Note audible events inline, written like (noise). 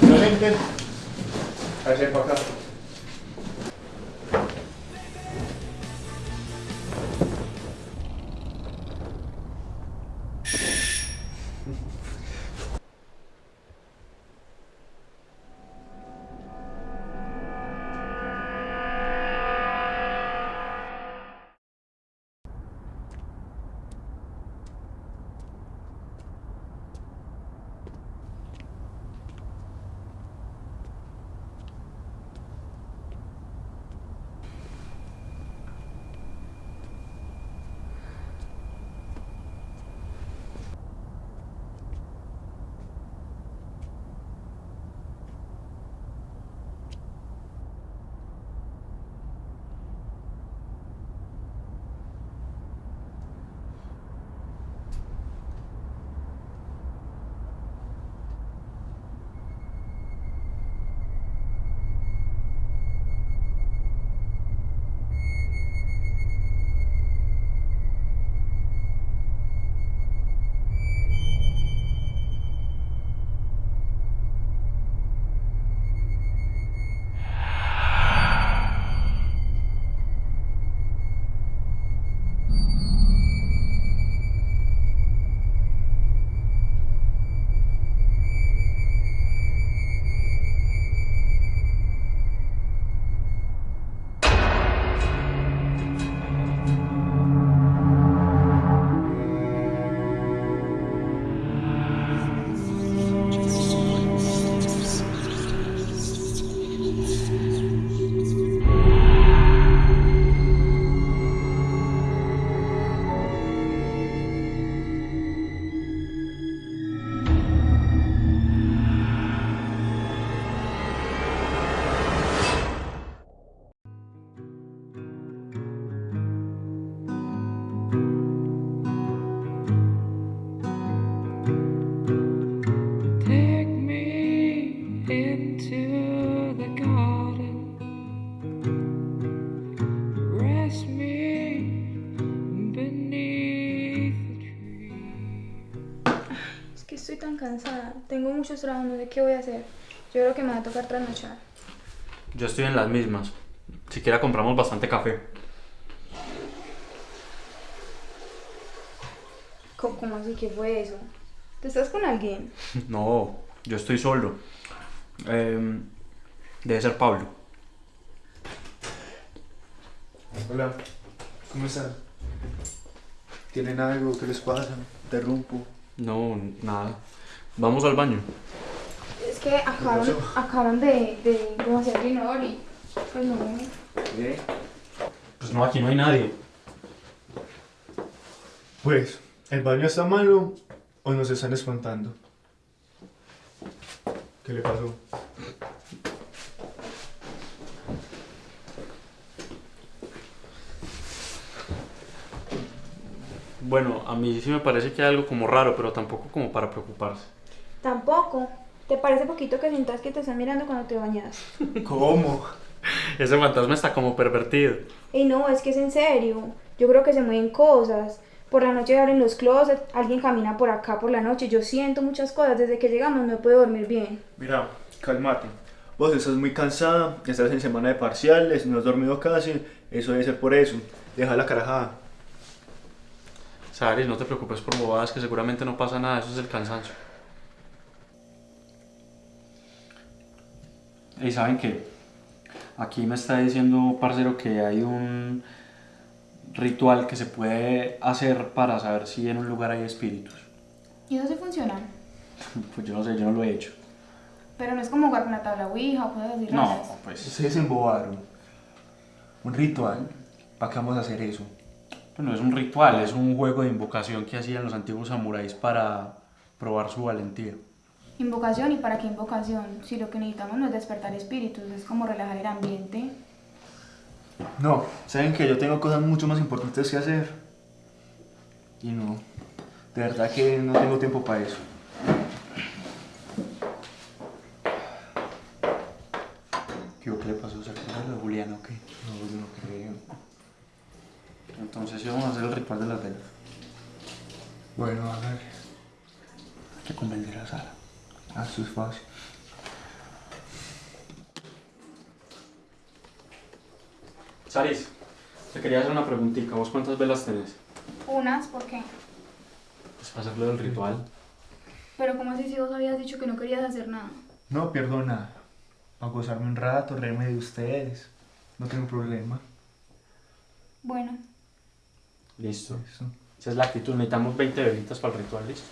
Nuevamente, hacer para acá. Take cansada. Tengo muchos trabajos, no sé qué voy a hacer. Yo creo que me va a tocar trasnochar. Yo estoy en las mismas. Siquiera compramos bastante café. ¿Cómo, cómo así que fue eso? ¿Te estás con alguien? (laughs) No, yo estoy solo. Em, debe ser Pablo. Hola, ¿cómo están? ¿Tienen algo? ¿Qué les pasa? ¿Interrumpo? No, nada. Vamos al baño. Es que acaban, pasó? acaban de, de, de hacer el inodoro y pues no. ¿Qué? Pues no, aquí no hay nadie. Pues, ¿el baño está malo o nos están espantando? ¿Qué le pasó? Bueno, a mí sí me parece que hay algo como raro, pero tampoco como para preocuparse. Tampoco. ¿Te parece poquito que sientas que te están mirando cuando te bañas? (laughs) ¿Cómo? Ese fantasma está como pervertido. Y no, es que es en serio. Yo creo que se mueven cosas. Por la noche abren los closets, alguien camina por acá por la noche. Yo siento muchas cosas. Desde que llegamos no puedo dormir bien. Mira, cálmate. Vos estás muy cansada, estás en semana de parciales, no has dormido casi, eso debe ser por eso. Deja la carajada. Sari, no te preocupes por bobadas, que seguramente no pasa nada, eso es el cansancio. Y saben qué? Aquí me está diciendo, parcero, que hay un ritual que se puede hacer para saber si en un lugar hay espíritus. ¿Y eso sí funciona? (laughs) Pues yo no sé, yo no lo he hecho. Pero no es como jugar con la tabla Ouija o cosas así No, raras. pues, Ustedes se embobaron. Un ritual. ¿Para qué vamos a hacer eso? Pues no es un ritual, es un juego de invocación que hacían los antiguos samuráis para probar su valentía. Invocación y para qué invocación, si lo que necesitamos no es despertar espíritus, es como relajar el ambiente. No, saben que yo tengo cosas mucho más importantes que hacer. Y no, de verdad que no tengo tiempo para eso. ¿Qué, qué le pasó? ¿Se acuerdan de Julián o qué? No, yo no creo. Entonces sí vamos a hacer el ritual de las velas. Bueno, a ver. Hay que convencer a Sara. Eso es fácil. Saris, te quería hacer una preguntita. ¿Vos cuántas velas tenés? Unas, ¿por qué? Pues para hacerlo del ritual. Pero ¿cómo así si vos habías dicho que no querías hacer nada? No pierdo nada. A gozarme un rato, reírme de ustedes. No tengo problema. Bueno, Listo. Esa es la actitud. Necesitamos 20 velitas para el ritual, ¿listo?